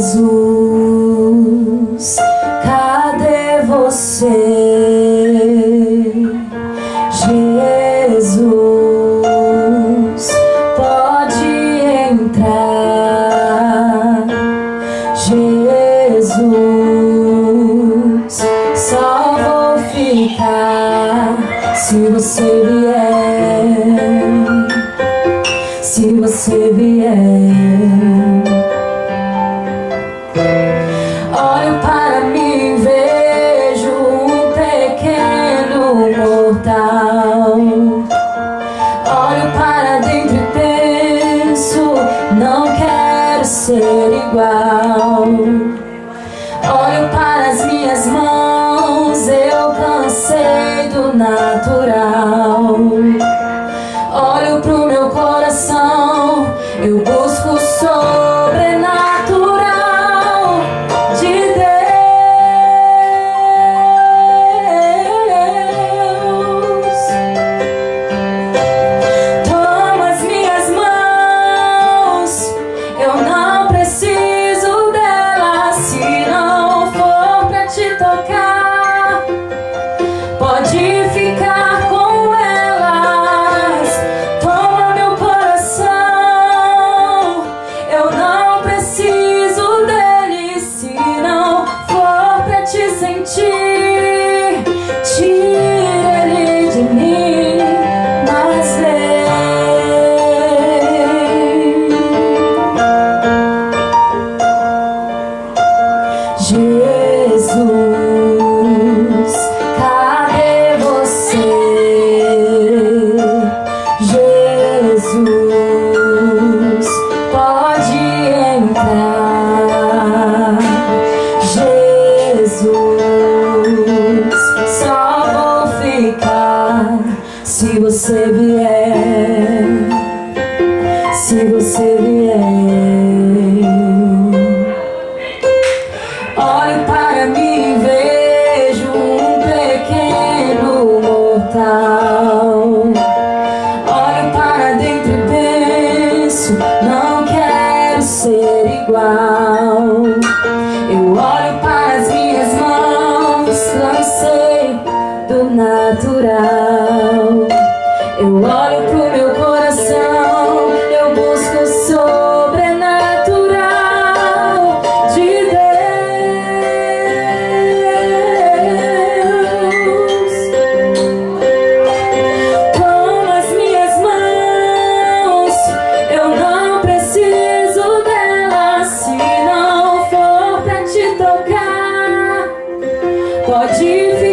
Jesus, cadê você? Jesus, pode entrar. Jesus, só vou ficar se você vier. Você vier. Olho para mim, vejo um pequeno mortal. Olho para dentro e penso, não quero ser igual. Olho para as minhas mãos, eu cansei do natural se você vier. Se você vier. Ser igual. pode vir.